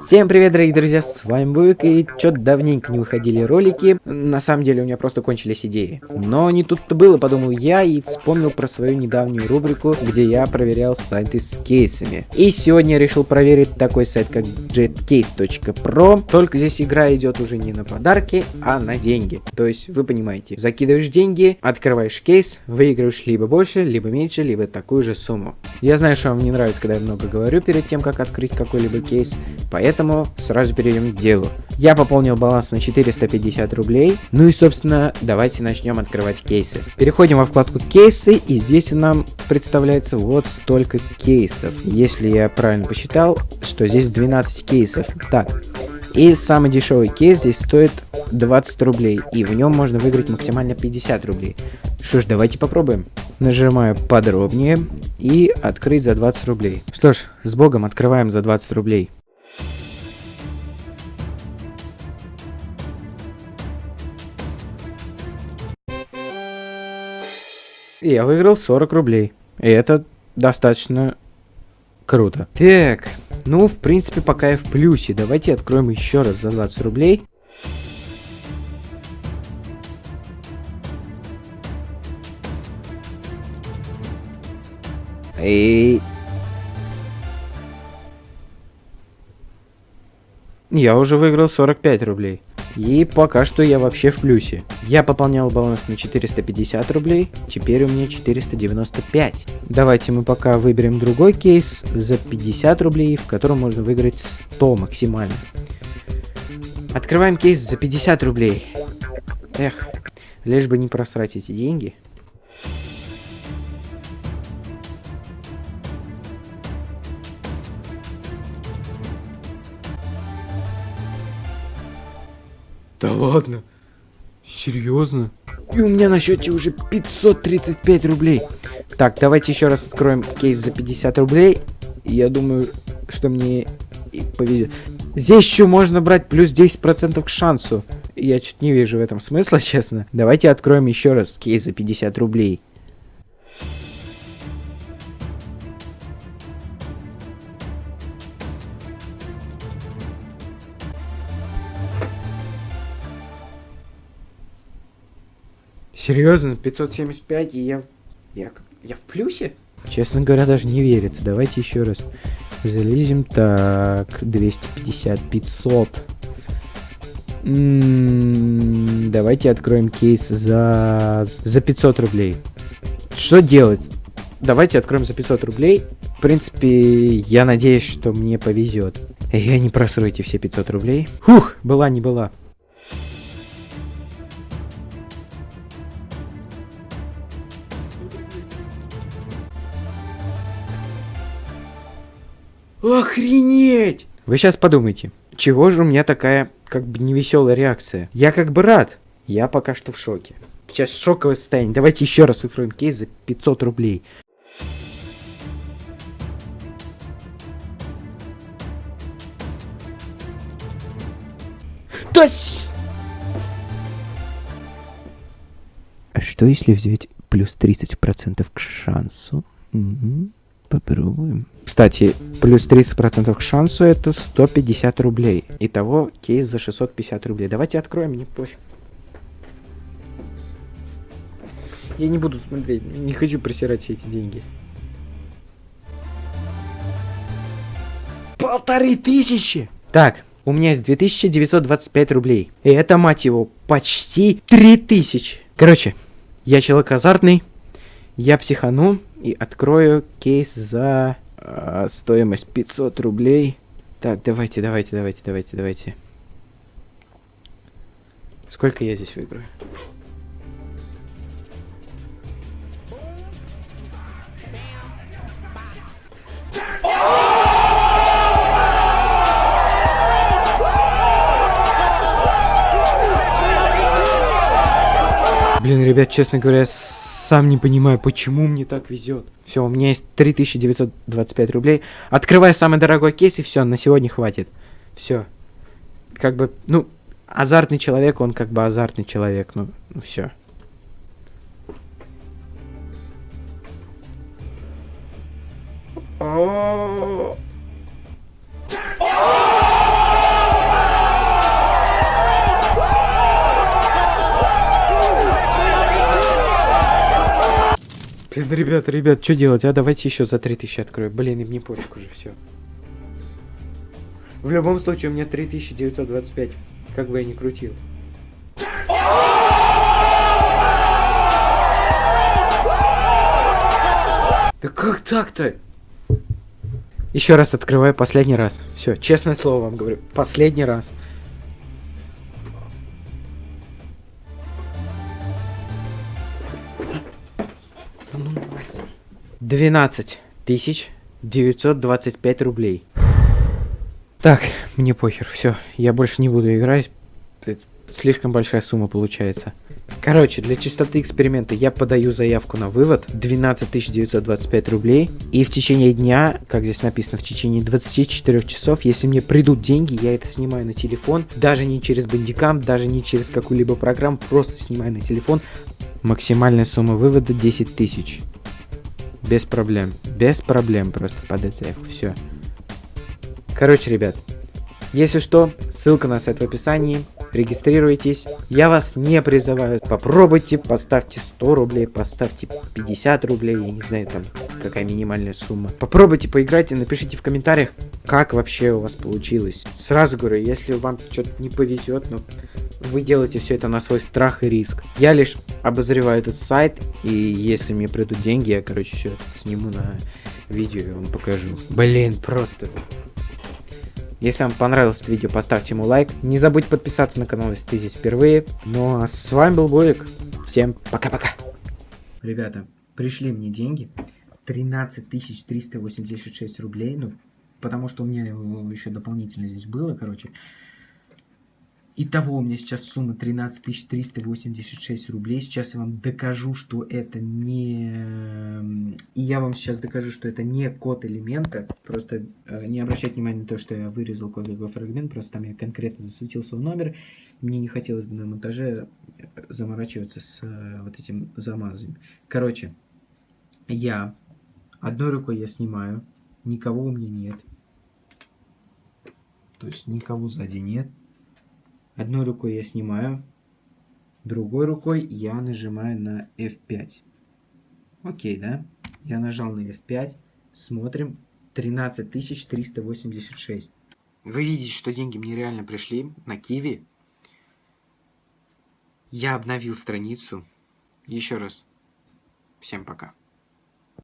Всем привет, дорогие друзья, с вами Буик, и чё-то давненько не выходили ролики. На самом деле у меня просто кончились идеи. Но не тут-то было, подумал я, и вспомнил про свою недавнюю рубрику, где я проверял сайты с кейсами. И сегодня я решил проверить такой сайт, как jetcase.pro. Только здесь игра идет уже не на подарки, а на деньги. То есть, вы понимаете, закидываешь деньги, открываешь кейс, выигрываешь либо больше, либо меньше, либо такую же сумму. Я знаю, что вам не нравится, когда я много говорю перед тем, как открыть какой-либо кейс, поэтому сразу перейдем к делу. Я пополнил баланс на 450 рублей. Ну и, собственно, давайте начнем открывать кейсы. Переходим во вкладку кейсы, и здесь нам представляется вот столько кейсов. Если я правильно посчитал, что здесь 12 кейсов. Так, и самый дешевый кейс здесь стоит 20 рублей, и в нем можно выиграть максимально 50 рублей. Что ж, давайте попробуем. Нажимаю подробнее и открыть за 20 рублей. Что ж, с богом открываем за 20 рублей. И я выиграл 40 рублей. И это достаточно круто. Так, ну, в принципе, пока я в плюсе. Давайте откроем еще раз за 20 рублей. И... Я уже выиграл 45 рублей. И пока что я вообще в плюсе. Я пополнял баланс на 450 рублей, теперь у меня 495. Давайте мы пока выберем другой кейс за 50 рублей, в котором можно выиграть 100 максимально. Открываем кейс за 50 рублей. Эх, лишь бы не просрать эти деньги. Да ладно? Серьезно? И у меня на счете уже 535 рублей. Так, давайте еще раз откроем кейс за 50 рублей. Я думаю, что мне повезет. Здесь еще можно брать плюс 10% к шансу. Я чуть не вижу в этом смысла, честно. Давайте откроем еще раз кейс за 50 рублей. Серьезно, 575 и я, я, я в плюсе? Честно говоря, даже не верится. Давайте еще раз залезем. Так, 250, 500. М -м давайте откроем кейс за, за 500 рублей. Что делать? Давайте откроем за 500 рублей. В принципе, я надеюсь, что мне повезет. Я не просру эти все 500 рублей. Фух, была не была. Охренеть! Вы сейчас подумайте, чего же у меня такая, как бы, невеселая реакция? Я как бы рад. Я пока что в шоке. Сейчас шоковое состояние. Давайте еще раз откроем кейс за 500 рублей. Да А что если взять плюс 30% к шансу? Угу. Попробуем. Кстати, плюс 30% к шансу это 150 рублей. Итого кейс за 650 рублей. Давайте откроем, мне пофиг. Я не буду смотреть, не хочу просирать все эти деньги. Полторы тысячи! Так, у меня есть 2925 рублей. И это, мать его, почти 3000. Короче, я человек азартный, я психану и открою кейс за э, стоимость 500 рублей. Так, давайте, давайте, давайте, давайте, давайте. Сколько я здесь выиграю? Блин, ребят, честно говоря, сам не понимаю, почему мне так везет. Все, у меня есть 3925 рублей. Открываю самый дорогой кейс, и все, на сегодня хватит. Все. Как бы, ну, азартный человек, он как бы азартный человек, ну, ну все. Oh! Ребята, ребят, что делать? А давайте еще за 3000 открою. Блин, им не пофиг уже все. В любом случае, у меня 3925. Как бы я ни крутил. Да как так-то? Еще раз открываю, последний раз. Все, честное слово вам говорю, последний раз. Двенадцать тысяч девятьсот двадцать пять рублей. Так, мне похер, все, я больше не буду играть. Слишком большая сумма получается. Короче, для чистоты эксперимента я подаю заявку на вывод 12 925 рублей. И в течение дня, как здесь написано, в течение 24 часов, если мне придут деньги, я это снимаю на телефон. Даже не через бандикам, даже не через какую-либо программу, просто снимаю на телефон. Максимальная сумма вывода 10 тысяч. Без проблем. Без проблем просто подать заявку. Все. Короче, ребят, если что, ссылка на сайт в описании регистрируйтесь. Я вас не призываю. Попробуйте, поставьте 100 рублей, поставьте 50 рублей, я не знаю там какая минимальная сумма. Попробуйте поиграть и напишите в комментариях, как вообще у вас получилось. Сразу говорю, если вам что-то не повезет, но вы делаете все это на свой страх и риск. Я лишь обозреваю этот сайт, и если мне придут деньги, я, короче, все это сниму на видео и вам покажу. Блин, просто если вам понравилось это видео, поставьте ему лайк. Не забудь подписаться на канал, если ты здесь впервые. Ну а с вами был Боик. Всем пока-пока. Ребята, пришли мне деньги. 13 386 рублей. Ну, потому что у меня еще дополнительно здесь было, короче. Итого у меня сейчас сумма 13 386 рублей. Сейчас я вам докажу, что это не... И я вам сейчас докажу, что это не код элемента. Просто э, не обращайте внимания на то, что я вырезал кодовый фрагмент. Просто там я конкретно засветил свой номер. Мне не хотелось бы на монтаже э, заморачиваться с э, вот этим замазом. Короче, я одной рукой я снимаю. Никого у меня нет. То есть никого сзади нет. Одной рукой я снимаю, другой рукой я нажимаю на F5. Окей, да? Я нажал на F5. Смотрим. 13386. Вы видите, что деньги мне реально пришли на Киви. Я обновил страницу. Еще раз. Всем пока.